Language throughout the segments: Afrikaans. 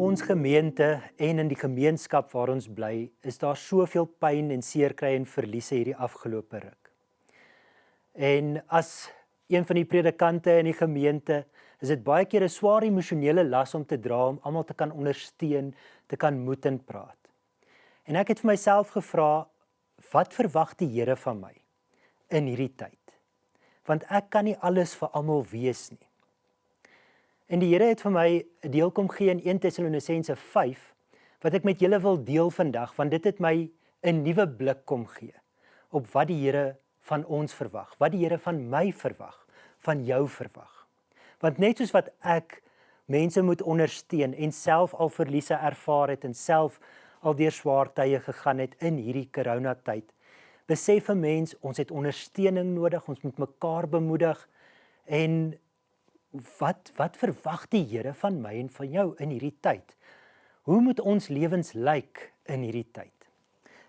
ons gemeente en in die gemeenskap waar ons bly, is daar soveel pyn en seerkry en verliese hierdie afgelope ruk. En as een van die predikante in die gemeente, is dit baie keer 'n swaar emosionele las om te dra om almal te kan ondersteun, te kan moed en praat. En ek het vir myself gevra, wat verwag die Here van my in hierdie tyd? Want ek kan nie alles vir almal wees nie. En die Here het vir my 'n deel kom gee in 1 Tessalonisense 5 wat ek met julle wil deel vandag want dit het my 'n nuwe blik kom gee op wat die Here van ons verwag, wat die Here van my verwag, van jou verwag. Want net soos wat ek mense moet ondersteun en self al verliese ervaar het en self al deur swaar tye gegaan het in hierdie coronatyd, besef 'n mens ons het ondersteuning nodig, ons moet mekaar bemoedig en wat wat verwag die Here van my en van jou in hierdie tyd? Hoe moet ons lewens lyk in hierdie tyd?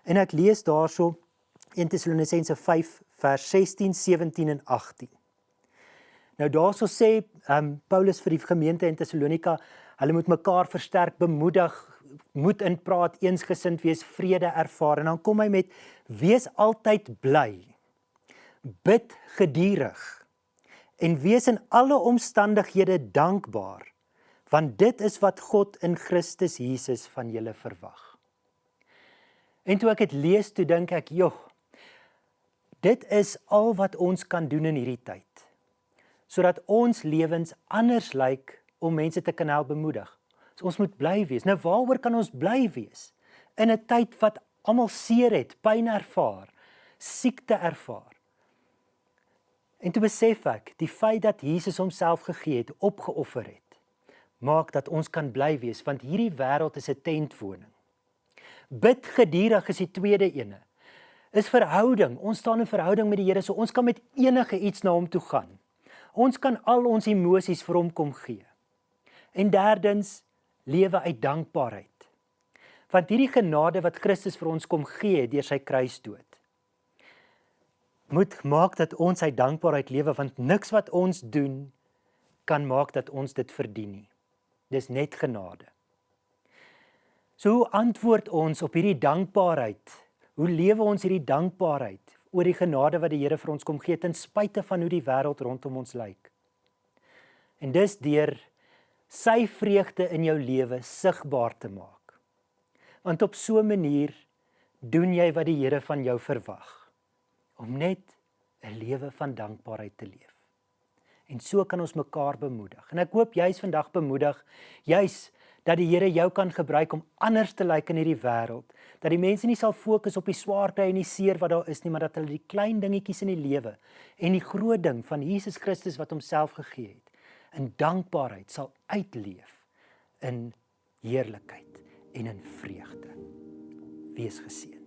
En ek lees daarso 1 Tessalonisense 5 vers 16, 17 en 18. Nou daarso sê um, Paulus vir die gemeente in Tessalonika, hulle moet mekaar versterk, bemoedig, moet in praat, eensgesind wees, vrede ervaar en dan kom hy met wees altyd bly. Bid geduldig en wees in alle omstandighede dankbaar want dit is wat God in Christus Jesus van julle verwag. En toe ek dit lees, toe dink ek, "Joh, dit is al wat ons kan doen in hierdie tyd." Sodat ons lewens anders lyk om mense te kan help bemoedig. So ons moet bly wees. Nou waaroor kan ons bly wees in 'n tyd wat almal seer het, pyn ervaar, siekte ervaar? En toe besef ek, die feit dat Jesus homself gegee het, opgeoffer het, maak dat ons kan bly wees want hierdie wêreld is 'n tentwoning. Bid geduldig is die tweede ene. Is verhouding. Ons staan in verhouding met die Here, so ons kan met enige iets na hom toe gaan. Ons kan al ons emosies vir hom kom gee. En derdens, lewe uit dankbaarheid. Want hierdie genade wat Christus vir ons kom gee deur sy kruisdood moet maak dat ons uit dankbaarheid lewe want niks wat ons doen kan maak dat ons dit verdien nie. Dis net genade. So hoe antwoord ons op hierdie dankbaarheid? Hoe lewe ons hierdie dankbaarheid oor die genade wat die Here vir ons kom gee ten spyte van hoe die wêreld rondom ons lyk? En dis deur sy vreugde in jou lewe sigbaar te maak. Want op so 'n manier doen jy wat die Here van jou verwag om net 'n lewe van dankbaarheid te leef. En so kan ons mekaar bemoedig. En ek hoop jy's vandag bemoedig, jy's dat die Here jou kan gebruik om anders te lyk in hierdie wêreld. Dat die mense nie sal fokus op die swaarte en die seer wat daar is nie, maar dat hulle die klein dingetjies in die lewe en die groot ding van Jesus Christus wat homself gegee het, in dankbaarheid sal uitleef in heerlikheid en in vreugde. Wees geseën.